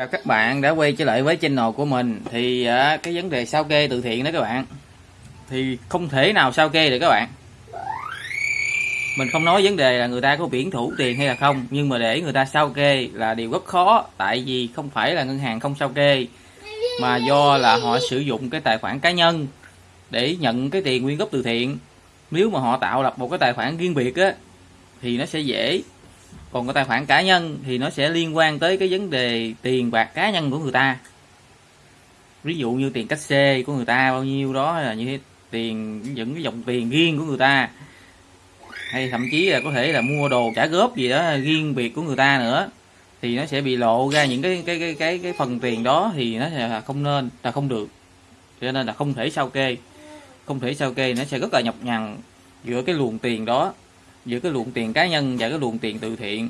Chào các bạn đã quay trở lại với channel của mình. Thì à, cái vấn đề sao kê từ thiện đó các bạn. Thì không thể nào sao kê được các bạn. Mình không nói vấn đề là người ta có biển thủ tiền hay là không nhưng mà để người ta sao kê là điều rất khó tại vì không phải là ngân hàng không sao kê mà do là họ sử dụng cái tài khoản cá nhân để nhận cái tiền quyên góp từ thiện. Nếu mà họ tạo lập một cái tài khoản riêng biệt á thì nó sẽ dễ còn cái tài khoản cá nhân thì nó sẽ liên quan tới cái vấn đề tiền bạc cá nhân của người ta. Ví dụ như tiền cách xê của người ta bao nhiêu đó là như thế, tiền, những cái dòng tiền riêng của người ta. Hay thậm chí là có thể là mua đồ trả góp gì đó, riêng biệt của người ta nữa, thì nó sẽ bị lộ ra những cái cái cái cái cái phần tiền đó thì nó sẽ là không nên, là không được. Cho nên là không thể sao kê. Không thể sao kê, nó sẽ rất là nhọc nhằn giữa cái luồng tiền đó giữa cái luồng tiền cá nhân và cái luồng tiền từ thiện.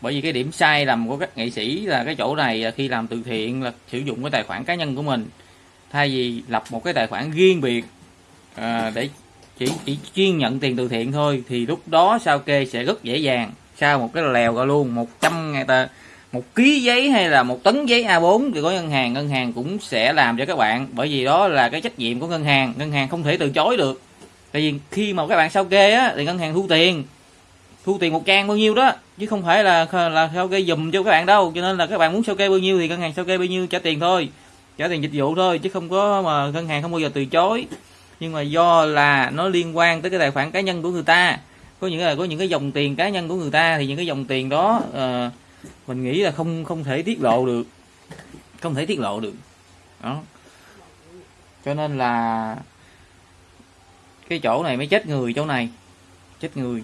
Bởi vì cái điểm sai lầm của các nghệ sĩ là cái chỗ này à, khi làm từ thiện là sử dụng cái tài khoản cá nhân của mình. Thay vì lập một cái tài khoản riêng biệt à, để chỉ chỉ chuyên nhận tiền từ thiện thôi thì lúc đó sao kê sẽ rất dễ dàng. Sau một cái lèo ra luôn 100 ngàn tờ một ký giấy hay là một tấn giấy A4 thì có ngân hàng ngân hàng cũng sẽ làm cho các bạn. Bởi vì đó là cái trách nhiệm của ngân hàng ngân hàng không thể từ chối được tại vì khi mà các bạn sao kê á thì ngân hàng thu tiền. Thu tiền một trang bao nhiêu đó chứ không phải là là sao kê dùm cho các bạn đâu. Cho nên là các bạn muốn sao kê bao nhiêu thì ngân hàng sao kê bao nhiêu trả tiền thôi. Trả tiền dịch vụ thôi chứ không có mà ngân hàng không bao giờ từ chối. Nhưng mà do là nó liên quan tới cái tài khoản cá nhân của người ta. Có những là có những cái dòng tiền cá nhân của người ta thì những cái dòng tiền đó uh, mình nghĩ là không không thể tiết lộ được. Không thể tiết lộ được. Đó. Cho nên là cái chỗ này mới chết người chỗ này. Chết người.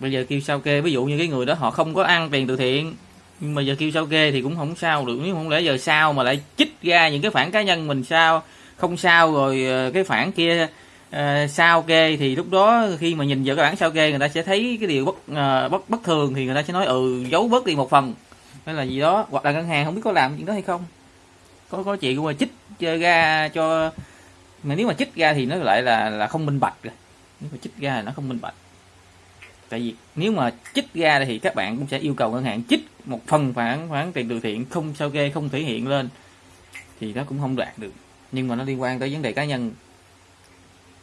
Bây giờ kêu sao kê ví dụ như cái người đó họ không có ăn tiền từ thiện nhưng mà giờ kêu sao kê thì cũng không sao được. Nếu không lẽ giờ sao mà lại chích ra những cái phản cá nhân mình sao? Không sao rồi ờ, cái phản kia uh, sao kê thì lúc đó khi mà nhìn vào cái bản sao kê người ta sẽ thấy cái điều bất uh, bất bất thường thì người ta sẽ nói ừ giấu bớt đi một phần. Hay là gì đó. Hoặc là ngân hàng không biết có làm chuyện đó hay không. Có có chuyện mà chích ra cho mà nếu mà chích ra thì nó lại là là không minh bạch rồi. Nếu mà chích ra thì nó không minh bạch. Tại vì nếu mà chích ra thì các bạn cũng sẽ yêu cầu ngân hàng chích một phần khoản khoản tiền từ thiện không sao kê, không thể hiện lên. Thì nó cũng không đạt được. Nhưng mà nó liên quan tới vấn đề cá nhân.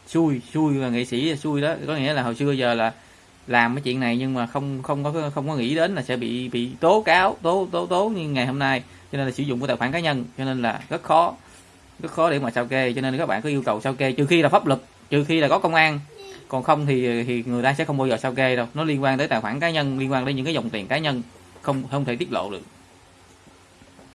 Xui xui là nghệ sĩ, xui đó. Có nghĩa là hồi xưa giờ là làm cái chuyện này nhưng mà không không có không có nghĩ đến là sẽ bị bị tố cáo, tố tố tố như ngày hôm nay. Cho nên là sử dụng cái tài khoản cá nhân. Cho nên là rất khó rất khó để mà sao kê, cho nên các bạn có yêu cầu sao kê, trừ khi là pháp luật, trừ khi là có công an. Còn không thì thì người ta sẽ không bao giờ sao kê đâu. Nó liên quan tới tài khoản cá nhân, liên quan đến những cái dòng tiền cá nhân, không không thể tiết lộ được.